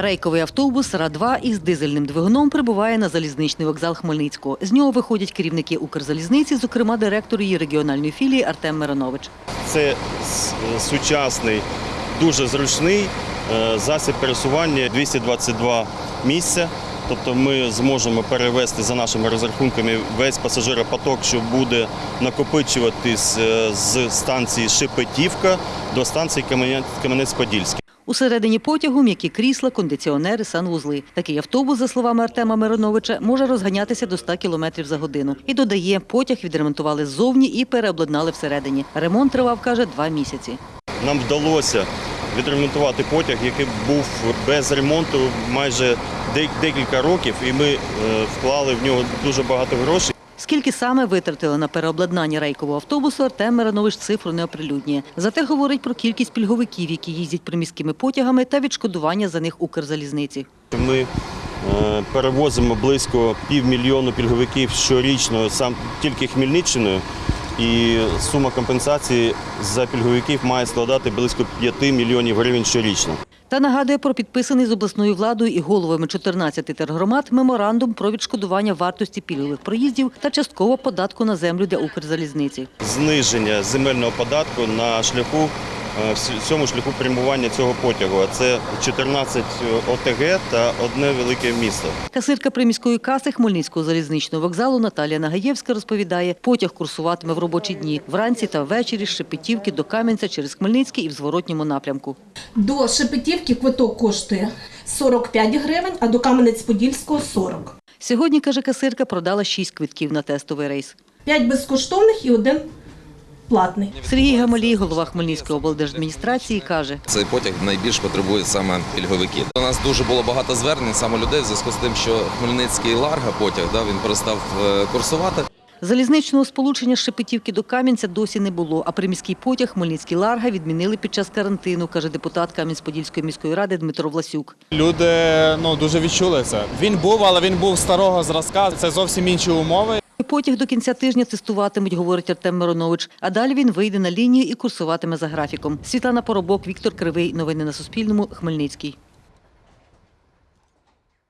Рейковий автобус Ра-2 із дизельним двигуном прибуває на залізничний вокзал Хмельницького. З нього виходять керівники Укрзалізниці, зокрема директор її регіональної філії Артем Миронович. Це сучасний, дуже зручний е, засіб пересування 222 місця. Тобто ми зможемо перевести за нашими розрахунками весь пасажиропоток, що буде накопичуватись е, з станції Шепетівка до станції Кам'яне- Кам'янець-Подільський. Усередині потягу м'які крісла, кондиціонери, санвузли. Такий автобус, за словами Артема Мироновича, може розганятися до 100 км за годину. І додає, потяг відремонтували ззовні і переобладнали всередині. Ремонт тривав, каже, два місяці. Нам вдалося відремонтувати потяг, який був без ремонту майже декілька років, і ми е, вклали в нього дуже багато грошей. Скільки саме витратили на переобладнання рейкового автобусу, Артем Миронович цифру не оприлюднює. Зате говорить про кількість пільговиків, які їздять приміськими потягами та відшкодування за них Укрзалізниці. Ми е, перевозимо близько півмільйону пільговиків щорічно сам тільки Хмельниччиною. І сума компенсації за пільговиків має складати близько 5 мільйонів гривень щорічно. Та нагадує про підписаний з обласною владою і головами 14 тергромад меморандум про відшкодування вартості пільгових проїздів та частково податку на землю для Укрзалізниці. Зниження земельного податку на шляху е, в цьому шляху прямування цього потягу. А це 14 ОТГ та одне велике місто. Касирка приміської каси Хмельницького залізничного вокзалу Наталія Нагаєвська розповідає, потяг курсуватиме в робочі дні вранці та ввечері з Шепетівки до Кам'янця через Хмельницький і в зворотньому напрямку. До Шепетівки квиток коштує 45 гривень, а до Кам'янець-Подільського 40. Сьогодні, каже касирка, продала 6 квитків на тестовий рейс. 5 безкоштовних і один платний. Сергій Гамалій, голова Хмельницької облдержадміністрації, каже, Цей потяг найбільш потребує саме пільговиків. У нас дуже було багато звернень саме людей в зв'язку з тим, що Хмельницький Ларга потяг да, він перестав е, курсувати. залізничного сполучення з Шепетівки до Кам'янця досі не було, а приміський потяг Хмельницький Ларга відмінили під час карантину, каже депутат Кам'янець-Подільської міської ради Дмитро Власюк. Люди ну дуже відчули це. Він був, але він був старого зразка. Це зовсім інші умови. Потяг до кінця тижня тестуватимуть, говорить Артем Миронович. А далі він вийде на лінію і курсуватиме за графіком. Світлана Поробок, Віктор Кривий. Новини на Суспільному. Хмельницький.